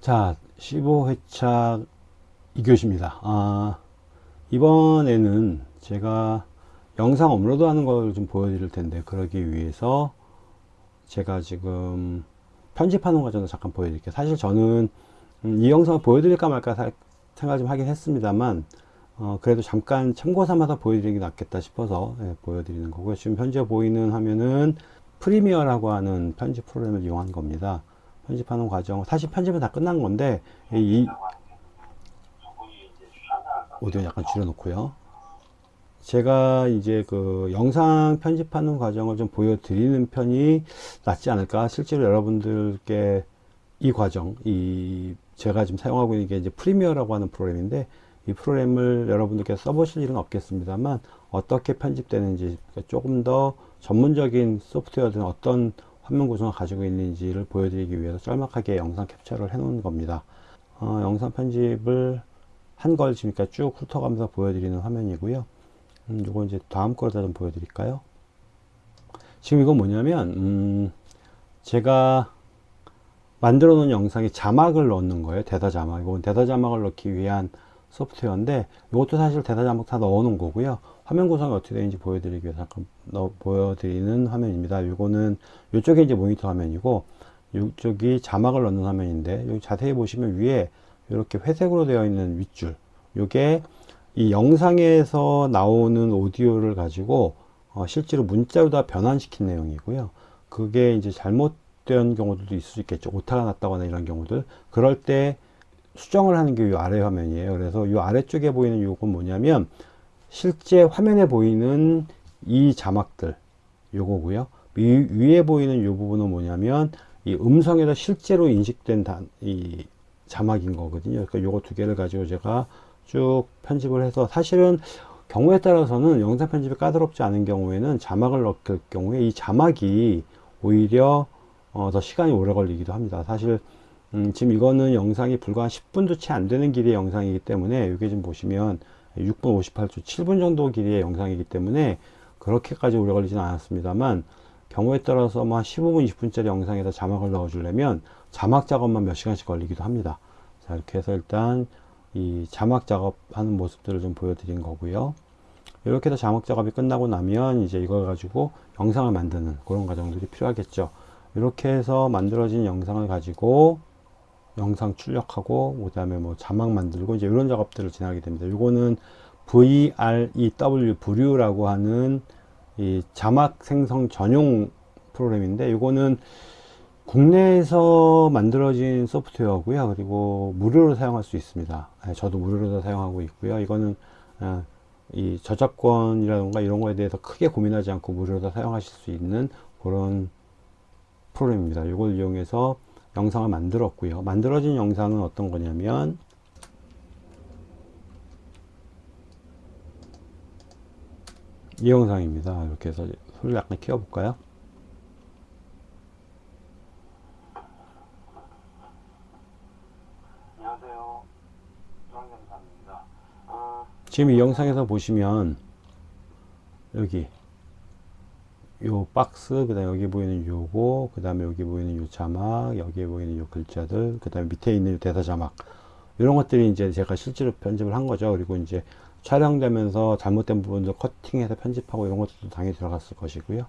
자 15회차 2교시입니다. 아, 이번에는 제가 영상 업로드 하는 걸 좀 보여드릴 텐데 그러기 위해서 제가 지금 편집하는 과정도 잠깐 보여드릴게요. 사실 저는 음, 이 영상을 보여드릴까 말까 생각 좀 하긴 했습니다만 어, 그래도 잠깐 참고 삼아서 보여드리는 게 낫겠다 싶어서 예, 보여드리는 거고요. 지금 현재 보이는 화면은 프리미어라고 하는 편집 프로그램을 이용한 겁니다 편집하는 과정 사실 편집은 다 끝난 건데 이 오디오 약간 줄여놓고요. 제가 이제 그 영상 편집하는 과정을 좀 보여드리는 편이 낫지 않을까? 실제로 여러분들께 이 과정 이 제가 지금 사용하고 있는 게 이제 프리미어라고 하는 프로그램인데 이 프로그램을 여러분들께 써보실 일은 없겠습니다만 어떻게 편집되는지 조금 더 전문적인 소프트웨어든 어떤 화면 구성을 가지고 있는지를 보여드리기 위해서 짤막하게 영상 캡처를 해 놓은 겁니다. 어, 영상 편집을 한 걸 지금까지 쭉 훑어가면서 보여드리는 화면이고요. 음, 요거 이제 다음 거다 좀 보여드릴까요? 지금 이건 뭐냐면 음, 제가 만들어 놓은 영상에 자막을 넣는 거예요. 대사 자막. 이건 대사 자막을 넣기 위한 소프트웨어인데 이것도 사실 대사 자막 다 넣어 놓은 거고요. 화면 구성이 어떻게 되는지 보여드리기 위해서 잠깐 넣어, 보여드리는 화면입니다. 이거는 이쪽에 이제 모니터 화면이고 이쪽이 자막을 넣는 화면인데 여기 자세히 보시면 위에 이렇게 회색으로 되어 있는 윗줄 이게 이 영상에서 나오는 오디오를 가지고 어, 실제로 문자로 다 변환시킨 내용이고요. 그게 이제 잘못된 경우들도 있을 수 있겠죠. 오타가 났다거나 이런 경우들. 그럴 때 수정을 하는 게 이 아래 화면이에요. 그래서 이 아래쪽에 보이는 이건 뭐냐면 실제 화면에 보이는 이 자막들 요거고요. 위, 위에 보이는 이 부분은 뭐냐면 이 음성에서 실제로 인식된 단, 이 자막인 거거든요. 그러니까 요거 두 개를 가지고 제가 쭉 편집을 해서 사실은 경우에 따라서는 영상 편집이 까다롭지 않은 경우에는 자막을 넣을 경우에 이 자막이 오히려 어, 더 시간이 오래 걸리기도 합니다. 사실 음, 지금 이거는 영상이 불과 한 10분도 채 안 되는 길이의 영상이기 때문에 이게 좀 보시면 6분 58초 7분 정도 길이의 영상이기 때문에 그렇게까지 오래 걸리지는 않았습니다만 경우에 따라서 뭐한 15분 20분짜리 영상에다 자막을 넣어 주려면 자막 작업만 몇 시간씩 걸리기도 합니다. 자 이렇게 해서 일단 이 자막 작업하는 모습들을 좀 보여드린 거고요. 이렇게 해서 자막 작업이 끝나고 나면 이제 이걸 가지고 영상을 만드는 그런 과정들이 필요하겠죠. 이렇게 해서 만들어진 영상을 가지고 영상 출력하고 그 다음에 뭐 자막 만들고 이제 이런 작업들을 진행하게 됩니다. 이거는 VREW 브류라고 하는 이 자막 생성 전용 프로그램인데 이거는 국내에서 만들어진 소프트웨어고요. 그리고 무료로 사용할 수 있습니다. 네, 저도 무료로 사용하고 있고요. 이거는 어, 이 저작권이라던가 이런 거에 대해서 크게 고민하지 않고 무료로 사용하실 수 있는 그런 프로그램입니다. 이걸 이용해서 영상을 만들었고요. 만들어진 영상은 어떤 거냐면 이 영상입니다. 이렇게 해서 소리를 약간 키워 볼까요? 지금 이 영상에서 보시면 여기 요 박스 그 다음에 여기 보이는 요거 그 다음에 여기 보이는 요 자막 여기에 보이는 요 글자들 그 다음에 밑에 있는 대사 자막. 이런 것들이 이제 제가 실제로 편집을 한 거죠. 그리고 이제 촬영되면서 잘못된 부분도 커팅해서 편집하고 이런 것들도 당연히 들어갔을 것이고요.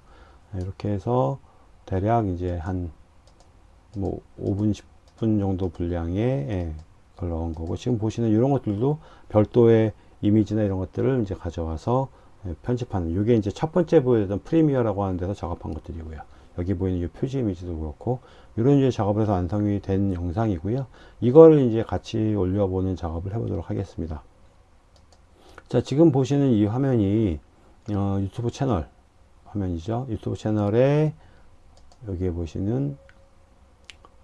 이렇게 해서 대략 이제 한 뭐 5분 10분 정도 분량의 예, 걸 넣은 거고 지금 보시는 이런 것들도 별도의 이미지나 이런 것들을 이제 가져와서 예, 편집하는 이게 이제 첫 번째 보여드렸던 프리미어라고 하는 데서 작업한 것들이고요. 여기 보이는 이 표지 이미지도 그렇고 이런 이제 작업을 해서 완성이 된 영상이고요. 이거를 이제 같이 올려보는 작업을 해보도록 하겠습니다. 자 지금 보시는 이 화면이 어, 유튜브 채널 화면이죠. 유튜브 채널에 여기에 보시는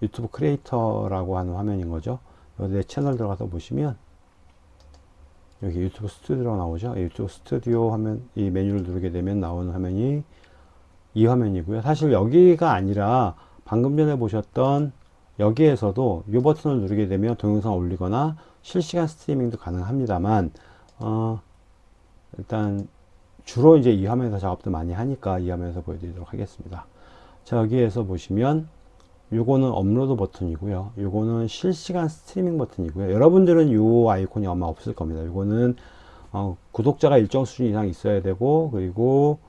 유튜브 크리에이터라고 하는 화면인 거죠. 여기 채널 들어가서 보시면 여기 유튜브 스튜디오가 나오죠? 유튜브 스튜디오 화면 이 메뉴를 누르게 되면 나오는 화면이 이 화면이고요. 사실 여기가 아니라 방금 전에 보셨던 여기에서도 이 버튼을 누르게 되면 동영상 올리거나 실시간 스트리밍도 가능합니다만 어, 일단 주로 이제 이 화면에서 작업도 많이 하니까 이 화면에서 보여드리도록 하겠습니다. 자 여기에서 보시면 요거는 업로드 버튼이고요. 요거는 실시간 스트리밍 버튼이고요. 여러분들은 요 아이콘이 아마 없을 겁니다. 요거는 어, 구독자가 일정 수준 이상 있어야 되고 그리고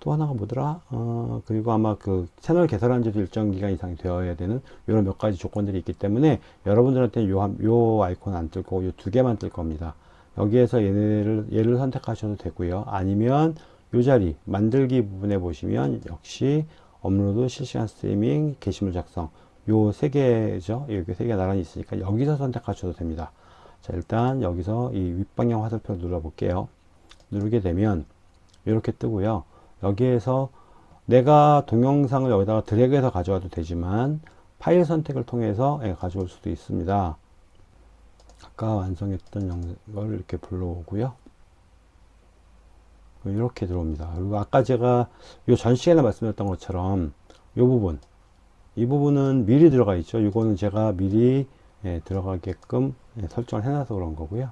또 하나가 뭐더라? 어, 그리고 아마 그 채널 개설한 지도 일정 기간 이상이 되어야 되는 이런 몇 가지 조건들이 있기 때문에 여러분들한테 요, 한- 요 아이콘 안 뜰 거고 요 두 개만 뜰 겁니다. 여기에서 얘를, 얘를 선택하셔도 되고요. 아니면 요 자리 만들기 부분에 보시면 역시 업로드, 실시간 스트리밍, 게시물 작성 요 세 개죠. 여기 세개 나란히 있으니까 여기서 선택하셔도 됩니다. 자 일단 여기서 이 윗방향 화살표 눌러 볼게요. 누르게 되면 이렇게 뜨고요. 여기에서 내가 동영상을 여기다가 드래그해서 가져와도 되지만 파일 선택을 통해서 예, 가져올 수도 있습니다. 아까 완성했던 걸 이렇게 불러오고요. 이렇게 들어옵니다. 그리고 아까 제가 요 전 시간에 말씀드렸던 것처럼 이 부분 이 부분은 미리 들어가 있죠. 이거는 제가 미리 예, 들어가게끔 예, 설정을 해놔서 그런 거고요.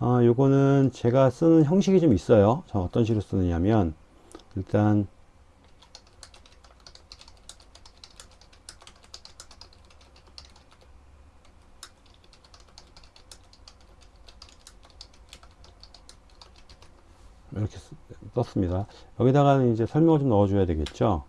어, 요거는 제가 쓰는 형식이 좀 있어요. 저 어떤 식으로 쓰느냐면 일단 이렇게 쓰- 썼습니다. 여기다가는 이제 설명을 좀 넣어줘야 되겠죠.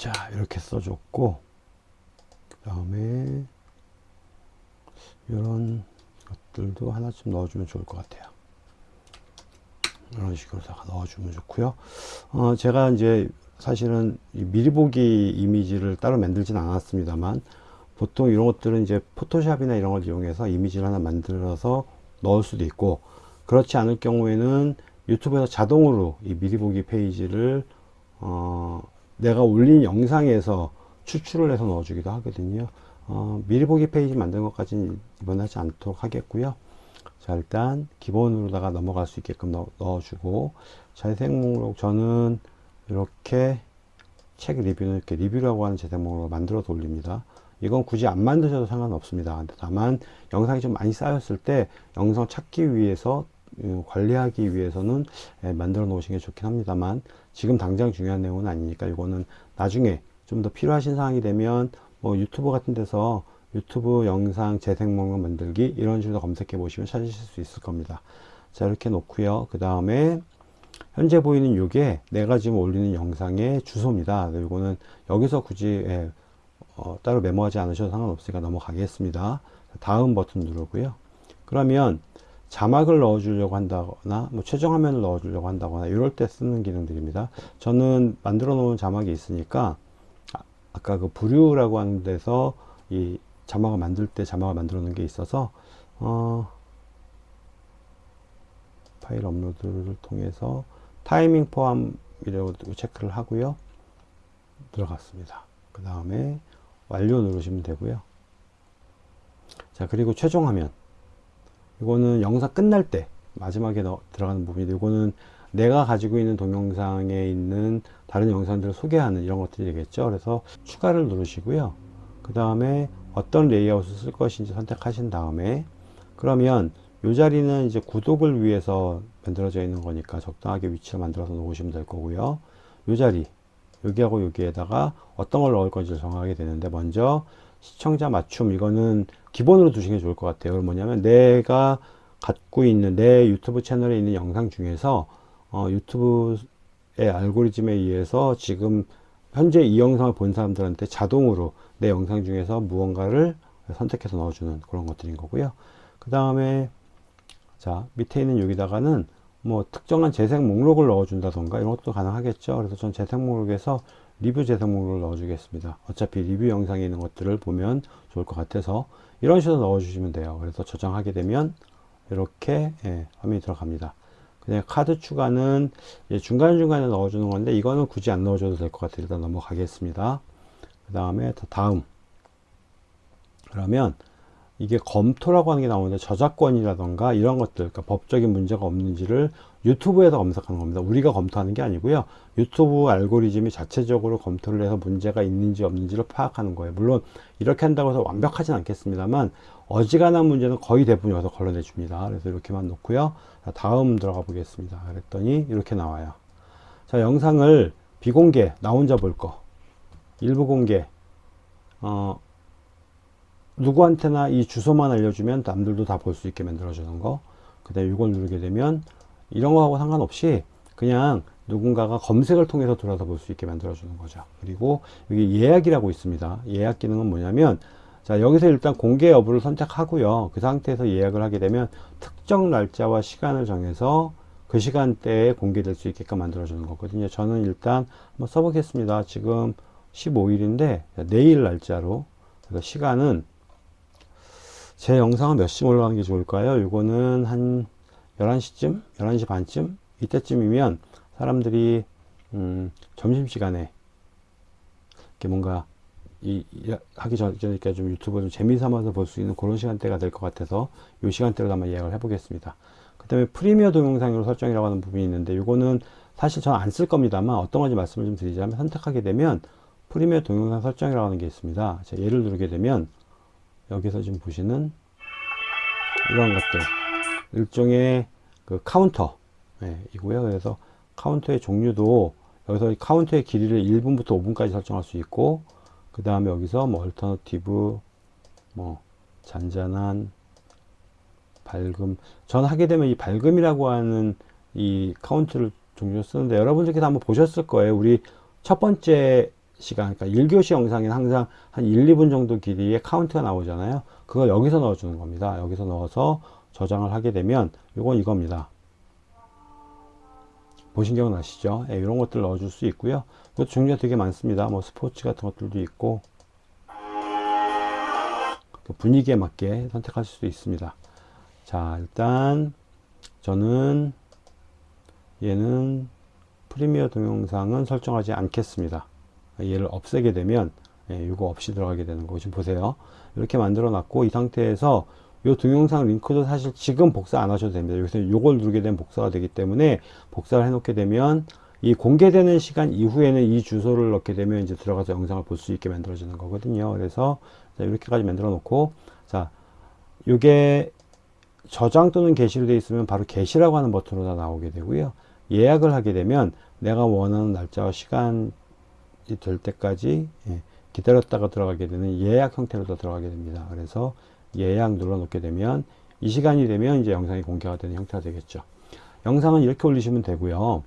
자 이렇게 써줬고 그 다음에 이런 것들도 하나쯤 넣어주면 좋을 것 같아요. 이런 식으로 다 넣어주면 좋고요. 어, 제가 이제 사실은 이 미리 보기 이미지를 따로 만들진 않았습니다만 보통 이런 것들은 이제 포토샵이나 이런 걸 이용해서 이미지를 하나 만들어서 넣을 수도 있고 그렇지 않을 경우에는 유튜브에서 자동으로 이 미리 보기 페이지를 어, 내가 올린 영상에서 추출을 해서 넣어주기도 하거든요. 어, 미리 보기 페이지 만든 것까지는 이번에 하지 않도록 하겠고요. 자, 일단 기본으로다가 넘어갈 수 있게끔 넣, 어주고 재생 목록 저는 이렇게 책 리뷰는 이렇게 리뷰라고 하는 재생 목록을 만들어서 올립니다. 이건 굳이 안 만드셔도 상관없습니다. 다만 영상이 좀 많이 쌓였을 때 영상 찾기 위해서 음, 관리하기 위해서는 예, 만들어 놓으시는 게 좋긴 합니다만 지금 당장 중요한 내용은 아니니까 이거는 나중에 좀 더 필요하신 사항이 되면 뭐 유튜브 같은 데서 유튜브 영상 재생 목록 만들기 이런 식으로 검색해 보시면 찾으실 수 있을 겁니다. 자 이렇게 놓고요. 그 다음에 현재 보이는 요게 내가 지금 올리는 영상의 주소입니다. 이거는 여기서 굳이 예, 어, 따로 메모하지 않으셔도 상관없으니까 넘어가겠습니다. 다음 버튼 누르고요. 그러면 자막을 넣어주려고 한다거나 뭐 최종 화면을 넣어주려고 한다거나 이럴 때 쓰는 기능들입니다. 저는 만들어 놓은 자막이 있으니까 아, 아까 그 부류라고 하는 데서 이 자막을 만들 때 자막을 만들어 놓은 게 있어서 어, 파일 업로드를 통해서 타이밍 포함이라고 체크를 하고요. 들어갔습니다. 그 다음에 완료 누르시면 되고요. 자 그리고 최종 화면 이거는 영상 끝날 때 마지막에 넣, 들어가는 부분인데 이거는 내가 가지고 있는 동영상에 있는 다른 영상들을 소개하는 이런 것들이 되겠죠. 그래서 추가를 누르시고요. 그 다음에 어떤 레이아웃을 쓸 것인지 선택하신 다음에 그러면 이 자리는 이제 구독을 위해서 만들어져 있는 거니까 적당하게 위치를 만들어서 놓으시면 될 거고요. 이 자리 여기하고 여기에다가 어떤 걸 넣을 건지 정하게 되는데 먼저 시청자 맞춤 이거는 기본으로 두시는 게 좋을 것 같아요. 뭐냐면 내가 갖고 있는 내 유튜브 채널에 있는 영상 중에서 어, 유튜브의 알고리즘에 의해서 지금 현재 이 영상을 본 사람들한테 자동으로 내 영상 중에서 무언가를 선택해서 넣어주는 그런 것들인 거고요. 그 다음에 자 밑에 있는 여기다가는 뭐 특정한 재생 목록을 넣어준다던가 이런 것도 가능하겠죠. 그래서 전 재생 목록에서 리뷰 재생 목록을 넣어주겠습니다. 어차피 리뷰 영상에 있는 것들을 보면 좋을 것 같아서 이런 식으로 넣어주시면 돼요. 그래서 저장하게 되면 이렇게 예, 화면이 들어갑니다. 그냥 카드 추가는 중간중간에 넣어주는 건데 이거는 굳이 안 넣어줘도 될 것 같아요. 일단 넘어가겠습니다. 그 다음에 다음 그러면 이게 검토라고 하는 게 나오는데 저작권이라던가 이런 것들 그러니까 법적인 문제가 없는지를 유튜브에서 검색하는 겁니다. 우리가 검토하는 게 아니고요. 유튜브 알고리즘이 자체적으로 검토를 해서 문제가 있는지 없는지를 파악하는 거예요. 물론 이렇게 한다고 해서 완벽하진 않겠습니다만 어지간한 문제는 거의 대부분 여기서 걸러내 줍니다. 그래서 이렇게만 놓고요. 자, 다음 들어가 보겠습니다. 그랬더니 이렇게 나와요. 자 영상을 비공개 나 혼자 볼 거. 일부 공개. 어, 누구한테나 이 주소만 알려주면 남들도 다 볼 수 있게 만들어주는 거. 그 다음에 이걸 누르게 되면 이런 거하고 상관없이 그냥 누군가가 검색을 통해서 들어서 볼 수 있게 만들어주는 거죠. 그리고 여기 예약이라고 있습니다. 예약 기능은 뭐냐면 자 여기서 일단 공개 여부를 선택하고요. 그 상태에서 예약을 하게 되면 특정 날짜와 시간을 정해서 그 시간대에 공개될 수 있게끔 만들어주는 거거든요. 저는 일단 한번 써보겠습니다. 지금 15일인데 내일 날짜로 그래서 시간은 제 영상은 몇 시쯤 올라가는 게 좋을까요? 이거는 한 11시쯤? 11시 반쯤? 이때쯤이면 사람들이 음, 점심시간에 이렇게 뭔가 이, 이 하기 전이니까 좀 유튜브 좀 재미 삼아서 볼 수 있는 그런 시간대가 될 것 같아서 이 시간대로 한번 예약을 해 보겠습니다 그 다음에 프리미어 동영상으로 설정이라고 하는 부분이 있는데 이거는 사실 저는 안 쓸 겁니다만 어떤 건지 말씀을 좀 드리자면 선택하게 되면 프리미어 동영상 설정이라고 하는 게 있습니다 자, 얘를 누르게 되면 여기서 지금 보시는 이런 것들. 일종의 그 카운터. 네, 이고요. 그래서 카운터의 종류도 여기서 카운터의 길이를 1분부터 5분까지 설정할 수 있고 그 다음에 여기서 뭐 얼터너티브 뭐 잔잔한 밝음 전 하게 되면 이 밝음이라고 하는 이 카운트를 종류 쓰는데 여러분들께서 한번 보셨을 거예요. 우리 첫 번째 시간 그러니까 1교시 영상에는 항상 한 1, 2분 정도 길이의 카운트가 나오잖아요. 그거 여기서 넣어 주는 겁니다. 여기서 넣어서 저장을 하게 되면 이건 이겁니다. 보신 기억 나시죠? 예, 이런 것들 넣어 줄 수 있고요. 이것도 종류가 되게 많습니다. 뭐 스포츠 같은 것들도 있고 그 분위기에 맞게 선택하실 수 있습니다. 자 일단 저는 얘는 프리미어 동영상은 설정하지 않겠습니다 얘를 없애게 되면 예, 이거 없이 들어가게 되는 거 지금 보세요. 이렇게 만들어 놨고 이 상태에서 이 동영상 링크도 사실 지금 복사 안 하셔도 됩니다. 여기서 이걸 누르게 되면 복사가 되기 때문에 복사를 해 놓게 되면 이 공개되는 시간 이후에는 이 주소를 넣게 되면 이제 들어가서 영상을 볼 수 있게 만들어지는 거거든요. 그래서 이렇게까지 만들어 놓고 자 이게 저장 또는 게시로 되어 있으면 바로 게시라고 하는 버튼으로 다 나오게 되고요. 예약을 하게 되면 내가 원하는 날짜와 시간 될 때까지 예, 기다렸다가 들어가게 되는 예약 형태로 들어가게 됩니다. 그래서 예약 눌러 놓게 되면 이 시간이 되면 이제 영상이 공개가 되는 형태가 되겠죠. 영상은 이렇게 올리시면 되고요.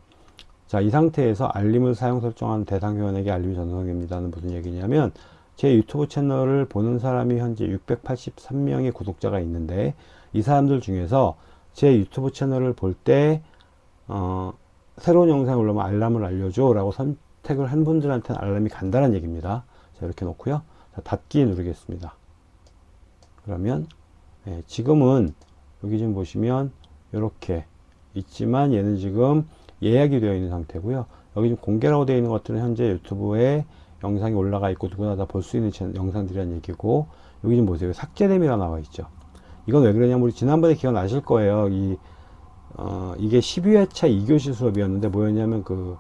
자, 이 상태에서 알림을 사용 설정한 대상 회원에게 알림이 전송됩니다는 무슨 얘기냐면 제 유튜브 채널을 보는 사람이 현재 683명의 구독자가 있는데 이 사람들 중에서 제 유튜브 채널을 볼때 어, 새로운 영상을 올라오면 알람을 알려줘 라고 선, 택을 한 분들한테는 알람이 간다는 얘기입니다. 자, 이렇게 놓고요. 자, 닫기 누르겠습니다. 그러면 예, 지금은 여기 지금 보시면 이렇게 있지만 얘는 지금 예약이 되어 있는 상태고요. 여기 지금 공개라고 되어 있는 것들은 현재 유튜브에 영상이 올라가 있고 누구나 다 볼 수 있는 영상들이란 얘기고 여기 좀 보세요. 삭제됨이라 나와 있죠. 이건 왜 그러냐면 우리 지난번에 기억나실 거예요. 이 어, 이게 12회차 2교시 수업이었는데 뭐였냐면 그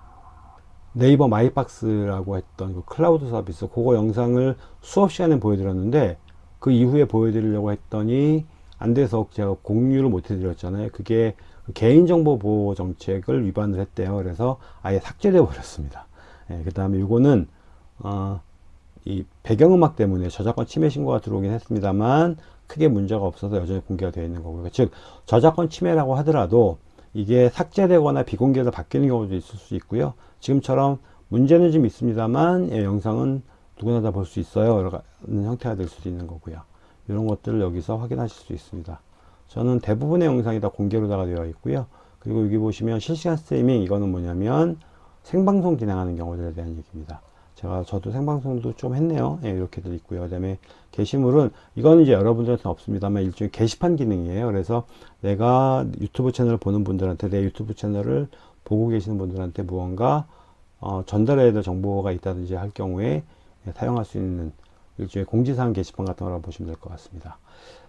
네이버 마이박스라고 했던 그 클라우드 서비스 그거 영상을 수업 시간에 보여드렸는데 그 이후에 보여드리려고 했더니 안 돼서 제가 공유를 못 해드렸잖아요. 그게 개인정보 보호 정책을 위반을 했대요. 그래서 아예 삭제돼 버렸습니다. 예, 그 다음에 이거는 어, 이 배경음악 때문에 저작권 침해 신고가 들어오긴 했습니다만 크게 문제가 없어서 여전히 공개가 되어 있는 거고요. 즉 저작권 침해라고 하더라도 이게 삭제되거나 비공개로 바뀌는 경우도 있을 수 있고요. 지금처럼 문제는 좀 있습니다만 예, 영상은 누구나 다 볼 수 있어요. 라는 형태가 될 수도 있는 거고요. 이런 것들을 여기서 확인하실 수 있습니다. 저는 대부분의 영상이 다 공개로 다가 되어 있고요. 그리고 여기 보시면 실시간 스트리밍 이거는 뭐냐면 생방송 진행하는 경우들에 대한 얘기입니다. 제가 저도 생방송도 좀 했네요. 예, 이렇게도 있고요. 그 다음에 게시물은 이거는 이제 여러분들한테는 없습니다만 일종의 게시판 기능이에요. 그래서 내가 유튜브 채널을 보는 분들한테 내 유튜브 채널을 보고 계시는 분들한테 무언가 어, 전달해야 될 정보가 있다든지 할 경우에 예, 사용할 수 있는 일종의 공지사항 게시판 같은 거라고 보시면 될 것 같습니다.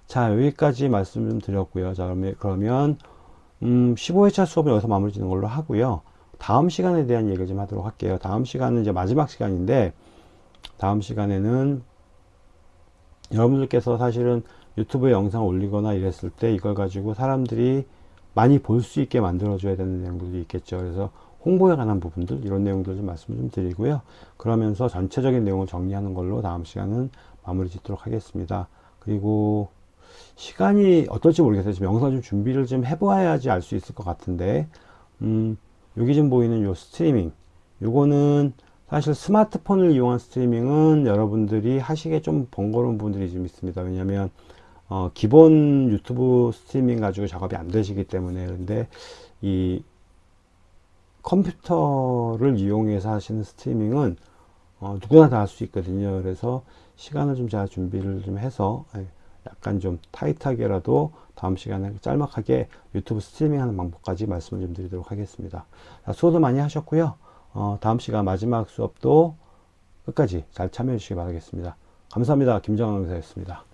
자 여기까지 말씀 좀 드렸고요. 자 그러면, 음, 15회차 수업을 여기서 마무리 짓는 걸로 하고요. 다음 시간에 대한 얘기를 좀 하도록 할게요. 다음 시간은 이제 마지막 시간인데 다음 시간에는 여러분들께서 사실은 유튜브에 영상 올리거나 이랬을 때 이걸 가지고 사람들이 많이 볼 수 있게 만들어 줘야 되는 내용들이 있겠죠. 그래서 홍보에 관한 부분들 이런 내용들 좀 말씀 좀 드리고요. 그러면서 전체적인 내용을 정리하는 걸로 다음 시간은 마무리 짓도록 하겠습니다. 그리고 시간이 어떨지 모르겠어요. 지금 영상 좀 준비를 좀 해봐야지 알 수 있을 것 같은데, 음, 여기 좀 보이는 요 스트리밍. 요거는 사실 스마트폰을 이용한 스트리밍은 여러분들이 하시기에 좀 번거로운 부분들이 좀 있습니다. 왜냐면, 어, 기본 유튜브 스트리밍 가지고 작업이 안 되시기 때문에. 근데 이 컴퓨터를 이용해서 하시는 스트리밍은 어, 누구나 다 할 수 있거든요. 그래서 시간을 좀 제가 준비를 좀 해서 예, 약간 좀 타이트하게라도 다음 시간에 짤막하게 유튜브 스트리밍 하는 방법까지 말씀을 좀 드리도록 하겠습니다. 자, 수고도 많이 하셨고요. 어, 다음 시간 마지막 수업도 끝까지 잘 참여해 주시기 바라겠습니다. 감사합니다. 김정환 강사였습니다.